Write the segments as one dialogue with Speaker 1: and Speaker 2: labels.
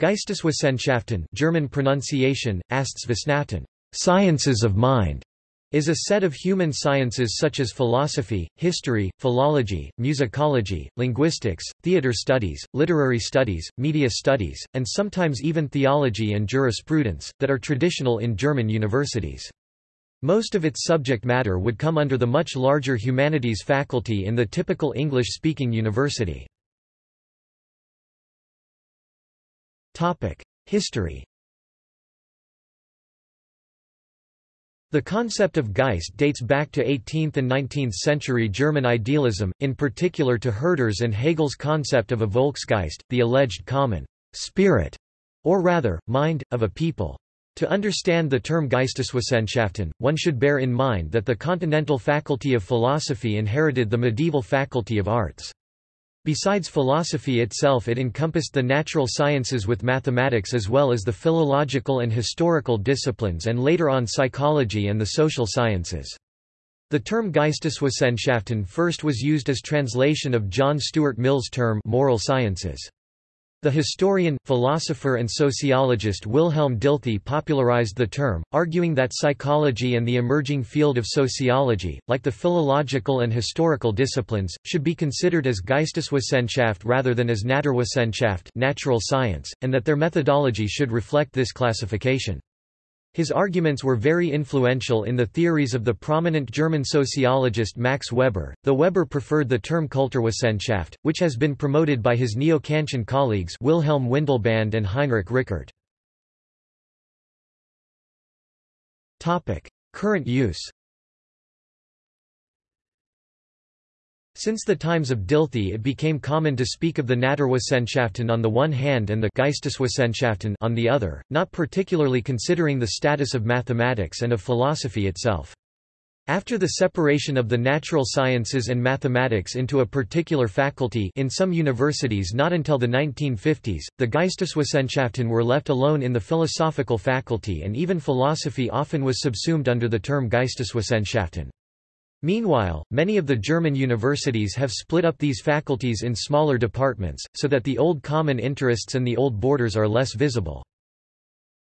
Speaker 1: Geisteswissenschaften German pronunciation, Asteswissenschaften, sciences of mind, is a set of human sciences such as philosophy, history, philology, musicology, linguistics, theater studies, literary studies, media studies, and sometimes even theology and jurisprudence, that are traditional in German universities. Most of its subject matter would come under the much larger humanities faculty in the typical English-speaking university. History The concept of Geist dates back to 18th and 19th century German idealism, in particular to Herder's and Hegel's concept of a Volksgeist, the alleged common spirit, or rather, mind, of a people. To understand the term Geisteswissenschaften, one should bear in mind that the continental faculty of philosophy inherited the medieval faculty of arts. Besides philosophy itself it encompassed the natural sciences with mathematics as well as the philological and historical disciplines and later on psychology and the social sciences. The term Geisteswissenschaften first was used as translation of John Stuart Mill's term moral sciences. The historian, philosopher and sociologist Wilhelm Dilthey popularized the term, arguing that psychology and the emerging field of sociology, like the philological and historical disciplines, should be considered as Geisteswissenschaft rather than as Naturwissenschaft natural science, and that their methodology should reflect this classification. His arguments were very influential in the theories of the prominent German sociologist Max Weber, though Weber preferred the term Kulturwissenschaft, which has been promoted by his neo-Kantian colleagues Wilhelm Windelband and Heinrich Rickert. Current use Since the times of Dilthey it became common to speak of the Naturwissenschaften on the one hand and the Geisteswissenschaften on the other, not particularly considering the status of mathematics and of philosophy itself. After the separation of the natural sciences and mathematics into a particular faculty in some universities not until the 1950s, the Geisteswissenschaften were left alone in the philosophical faculty and even philosophy often was subsumed under the term Geisteswissenschaften. Meanwhile, many of the German universities have split up these faculties in smaller departments, so that the old common interests and the old borders are less visible.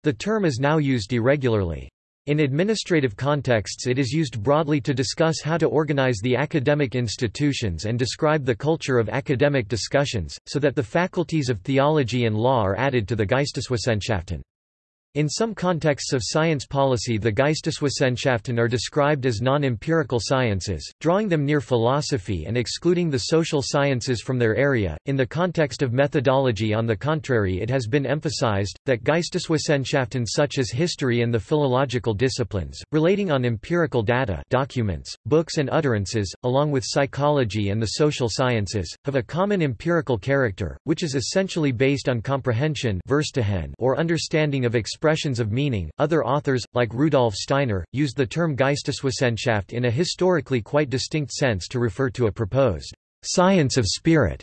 Speaker 1: The term is now used irregularly. In administrative contexts it is used broadly to discuss how to organize the academic institutions and describe the culture of academic discussions, so that the faculties of theology and law are added to the Geisteswissenschaften. In some contexts of science policy the Geisteswissenschaften are described as non-empirical sciences, drawing them near philosophy and excluding the social sciences from their area. In the context of methodology on the contrary it has been emphasized, that Geisteswissenschaften such as history and the philological disciplines, relating on empirical data documents, books and utterances, along with psychology and the social sciences, have a common empirical character, which is essentially based on comprehension or understanding of expressions of meaning. Other authors, like Rudolf Steiner, used the term Geisteswissenschaft in a historically quite distinct sense to refer to a proposed science of spirit.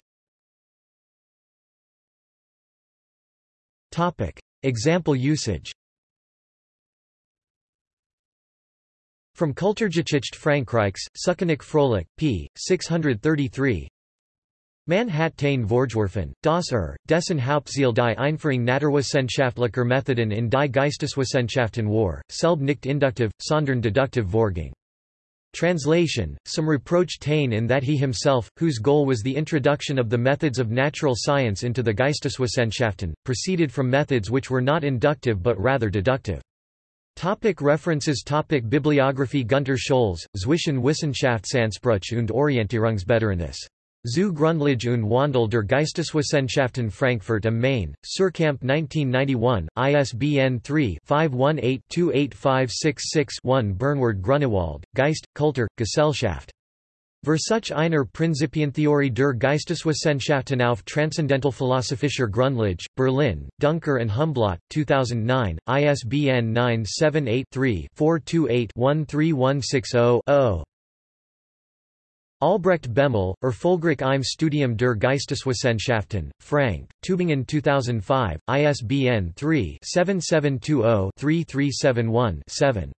Speaker 1: Topic: Example usage. From Kulturgeschichte Frankreichs, Suckenik Froelich, p. 633 Man hat Taine Vorgeworfen, dass er, dessen Hauptziel die Einführung naturwissenschaftlicher Methoden in die Geisteswissenschaften war, selb nicht induktiv, sondern deduktiv vorging. Translation, some reproach Taine in that he himself, whose goal was the introduction of the methods of natural science into the Geisteswissenschaften, proceeded from methods which were not inductive but rather deductive. Topic references Topic Bibliography Gunter Scholz, Zwischen Wissenschaftsanspruch und Orientierungsbedürfnis Zu Grundlage und Wandel der Geisteswissenschaften Frankfurt am Main, Suhrkamp 1991, ISBN 3-518-28566-1 Bernward Grunewald, Geist, Kultur, Gesellschaft. Versuch einer Prinzipientheorie der Geisteswissenschaften auf Transzendentalphilosophischer Grundlage, Berlin, Duncker and Humblot, 2009, ISBN 978 3 428 13160 Albrecht Behmel, Erfolgreich im Studium der Geisteswissenschaften, Francke, Tübingen 2005, ISBN 3-7720-3371-7.